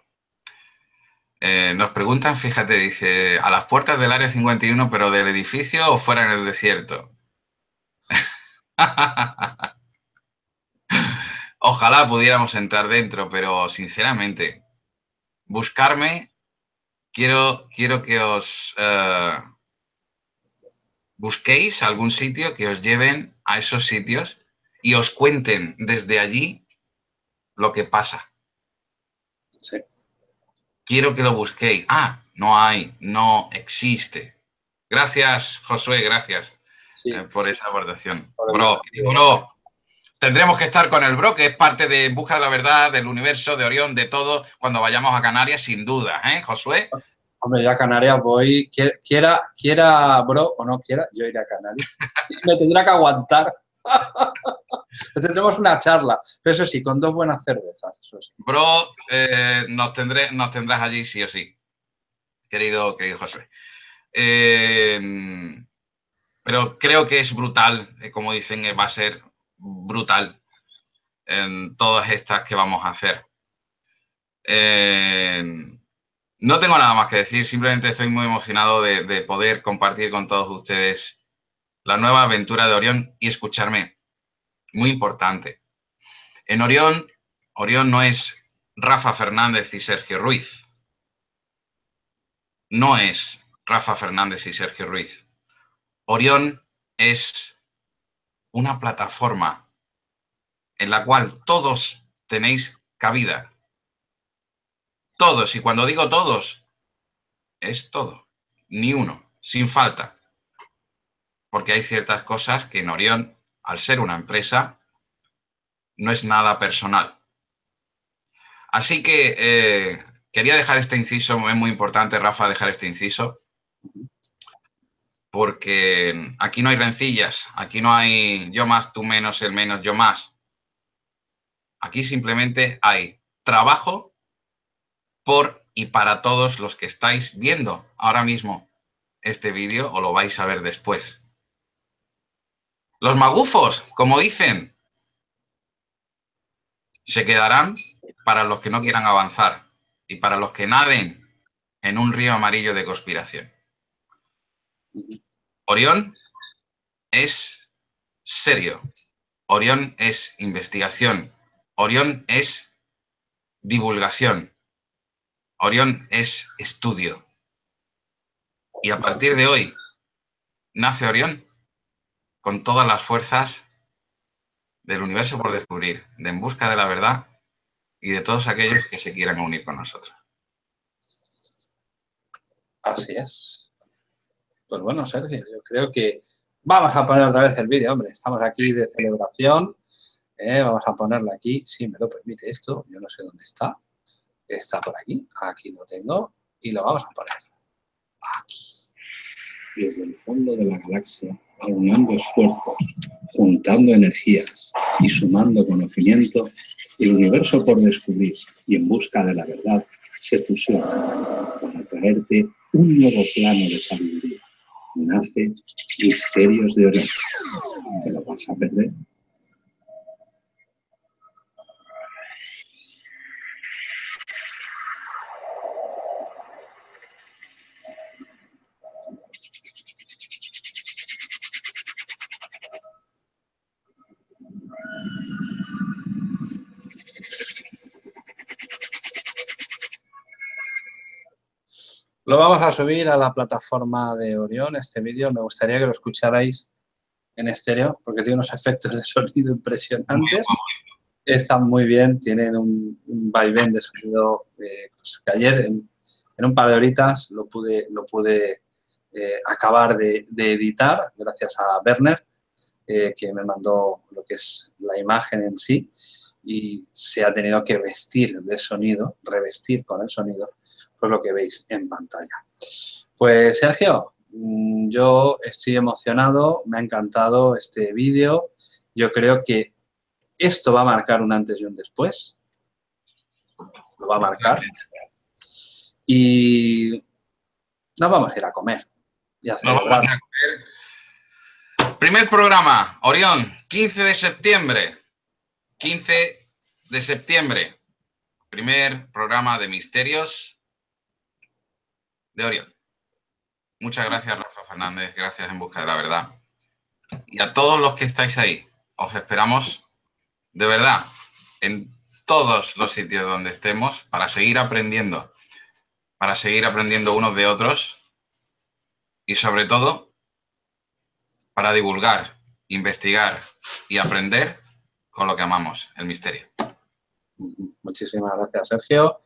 Eh, nos preguntan, fíjate, dice, a las puertas del área 51, pero del edificio o fuera en el desierto. Ojalá pudiéramos entrar dentro, pero sinceramente, buscarme, quiero, quiero que os eh, busquéis algún sitio que os lleven a esos sitios y os cuenten desde allí lo que pasa. Sí. Quiero que lo busquéis. Ah, no hay, no existe. Gracias, Josué, gracias Sí. eh, por esa aportación. Bro, bro, tendremos que estar con el bro, que es parte de En Busca de la Verdad, del universo, de Orión, de todo, cuando vayamos a Canarias, sin duda, ¿eh, Josué? Hombre, yo a Canarias voy, quiera, quiera, bro, o no quiera, yo iré a Canarias. Y me tendrá que aguantar. Tendremos una charla, pero eso sí, con dos buenas cervezas. Eso sí. Bro, eh, nos, tendré, nos tendrás allí sí o sí, querido, querido Josué. Eh, pero creo que es brutal, eh, como dicen, va a ser brutal en todas estas que vamos a hacer. Eh, no tengo nada más que decir, simplemente estoy muy emocionado de, de poder compartir con todos ustedes la nueva aventura de Orión y escucharme. Muy importante. En Orión Orión no es Rafa Fernández y Sergio Ruiz. No es Rafa Fernández y Sergio Ruiz. Orión es una plataforma en la cual todos tenéis cabida. Todos, y cuando digo todos, es todo. Ni uno, sin falta. Porque hay ciertas cosas que en Orión, al ser una empresa, no es nada personal. Así que eh, quería dejar este inciso, es muy importante, Rafa, dejar este inciso, porque aquí no hay rencillas, aquí no hay yo más, tú menos, el menos, yo más. Aquí simplemente hay trabajo por y para todos los que estáis viendo ahora mismo este vídeo o lo vais a ver después. Los magufos, como dicen, se quedarán para los que no quieran avanzar y para los que naden en un río amarillo de conspiración. Orión es serio. Orión es investigación. Orión es divulgación. Orión es estudio. Y a partir de hoy nace Orión con todas las fuerzas del universo por descubrir, de en busca de la verdad y de todos aquellos que se quieran unir con nosotros. Así es. Pues bueno, Sergio, yo creo que vamos a poner otra vez el vídeo, hombre. Estamos aquí de celebración. ¿eh? Vamos a ponerlo aquí, si me lo permite esto. Yo no sé dónde está. Está por aquí. Aquí lo tengo. Y lo vamos a poner. Aquí. desde el fondo de la galaxia, aunando esfuerzos, juntando energías y sumando conocimiento, el universo por descubrir y en busca de la verdad se fusiona para traerte un nuevo plano de sabiduría. Nace Misterios de Orión. ¿Te lo vas a perder? Lo vamos a subir a la plataforma de Orión, este vídeo. Me gustaría que lo escucharais en estéreo, porque tiene unos efectos de sonido impresionantes. Están muy bien, tienen un, un vaivén de sonido eh, pues, que ayer en, en, un par de horitas lo pude, lo pude eh, acabar de, de, editar, gracias a Werner, eh, que me mandó lo que es la imagen en sí y se ha tenido que vestir de sonido, revestir con el sonido, pues lo que veis en pantalla. Pues Sergio, mm, yo estoy emocionado, me ha encantado este vídeo, yo creo que esto va a marcar un antes y un después, lo va a marcar, y nos vamos a ir a comer y a celebrar. Primer programa, Orión, 15 de septiembre. 15 de septiembre. Primer programa de misterios de Orión. Muchas gracias, Rafa Fernández. Gracias en busca de la verdad. Y a todos los que estáis ahí, os esperamos de verdad en todos los sitios donde estemos para seguir aprendiendo, para seguir aprendiendo unos de otros y sobre todo para divulgar, investigar y aprender con lo que amamos, el misterio. Muchísimas gracias, Sergio,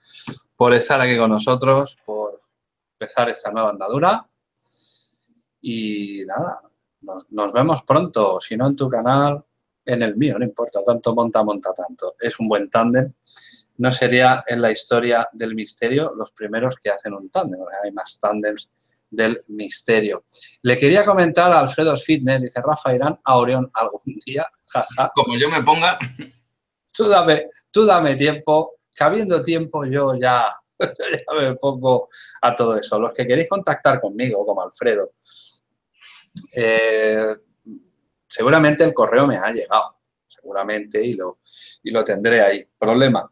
por estar aquí con nosotros, por empezar esta nueva andadura. Y nada, nos, vemos pronto, si no en tu canal, en el mío, no importa, tanto monta, monta tanto. Es un buen tándem. No sería en la historia del misterio los primeros que hacen un tándem, hay más tándems del misterio. Le quería comentar a Alfredo Fitness, dice Rafa Irán a Orión algún día, jaja. Como yo me ponga. Tú dame, tú dame tiempo, que habiendo tiempo yo ya, ya me pongo a todo eso. Los que queréis contactar conmigo, como Alfredo, eh, seguramente el correo me ha llegado, seguramente, y lo, y lo tendré ahí. Problema,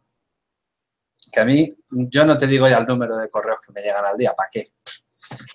que a mí, yo no te digo ya el número de correos que me llegan al día, ¿para qué?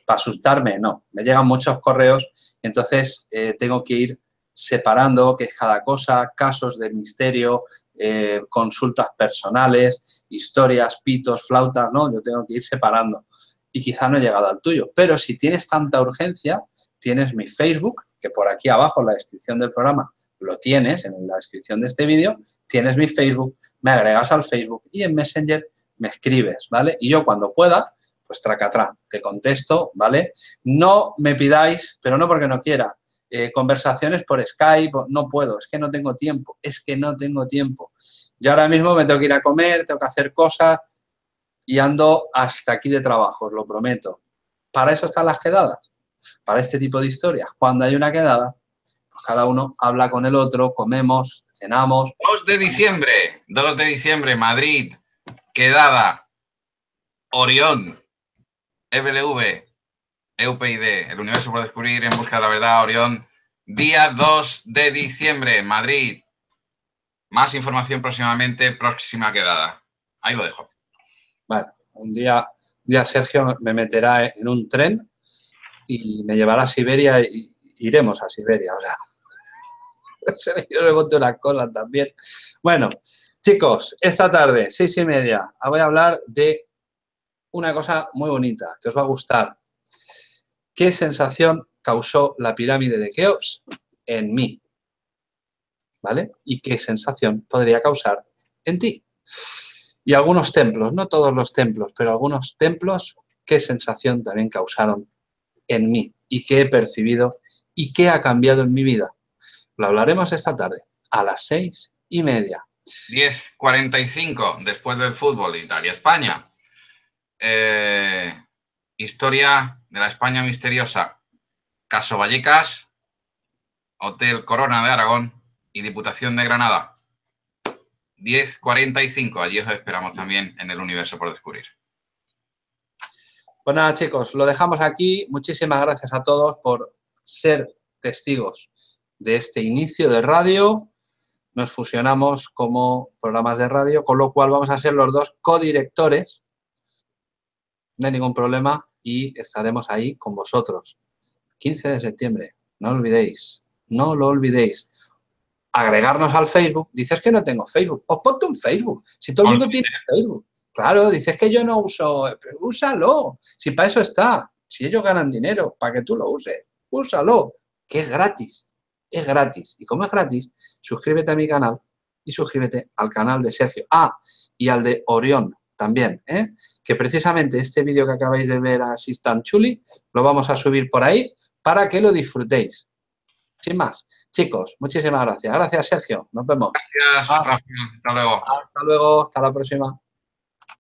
Para asustarme, no. Me llegan muchos correos entonces eh, tengo que ir separando qué es cada cosa, casos de misterio, eh, consultas personales, historias, pitos, flautas, ¿no? Yo tengo que ir separando y quizá no he llegado al tuyo. Pero si tienes tanta urgencia, tienes mi Facebook, que por aquí abajo en la descripción del programa lo tienes, en la descripción de este vídeo, tienes mi Facebook, me agregas al Facebook y en Messenger me escribes, ¿vale? Y yo cuando pueda, pues tracatrá, te contesto, ¿vale? No me pidáis, pero no porque no quiera, eh, conversaciones por Skype, no puedo, es que no tengo tiempo, es que no tengo tiempo. Yo ahora mismo me tengo que ir a comer, tengo que hacer cosas y ando hasta aquí de trabajo, os lo prometo. Para eso están las quedadas para este tipo de historias. Cuando hay una quedada, pues cada uno habla con el otro, comemos, cenamos. 2 de diciembre, 2 de diciembre, Madrid, quedada, Orión, FLV, EUPID, el universo por descubrir en busca de la verdad, Orión, día 2 de diciembre, Madrid. Más información próximamente, próxima quedada. Ahí lo dejo. Vale, un día, día Sergio me meterá en un tren y me llevará a Siberia y iremos a Siberia, o sea, yo le conté una cosa también. Bueno, chicos, esta tarde, seis y media, voy a hablar de una cosa muy bonita, que os va a gustar. ¿Qué sensación causó la pirámide de Keops en mí? ¿Vale? ¿Y qué sensación podría causar en ti? Y algunos templos, no todos los templos, pero algunos templos, ¿qué sensación también causaron en mí y qué he percibido y qué ha cambiado en mi vida. Lo hablaremos esta tarde a las seis y media. 10.45 después del fútbol, Italia-España. Eh, historia de la España misteriosa. Caso Vallecas, Hotel Corona de Aragón y Diputación de Granada. 10.45, allí os esperamos también en el universo por descubrir. Pues nada, chicos, lo dejamos aquí. Muchísimas gracias a todos por ser testigos de este inicio de radio. Nos fusionamos como programas de radio, con lo cual vamos a ser los dos codirectores. No hay ningún problema y estaremos ahí con vosotros. 15 de septiembre, no olvidéis, no lo olvidéis. Agregarnos al Facebook. Dices que no tengo Facebook. Os ponte un Facebook. Si todo el mundo tiene Facebook. Claro, dices que yo no uso, úsalo, si para eso está, si ellos ganan dinero, para que tú lo uses, úsalo, que es gratis, es gratis. Y como es gratis, suscríbete a mi canal y suscríbete al canal de Sergio. Ah, y al de Orión también, ¿eh? que precisamente este vídeo que acabáis de ver así tan chuli, lo vamos a subir por ahí para que lo disfrutéis. Sin más, chicos, muchísimas gracias. Gracias, Sergio. Nos vemos. Gracias, Hasta luego. Hasta luego. Hasta la próxima.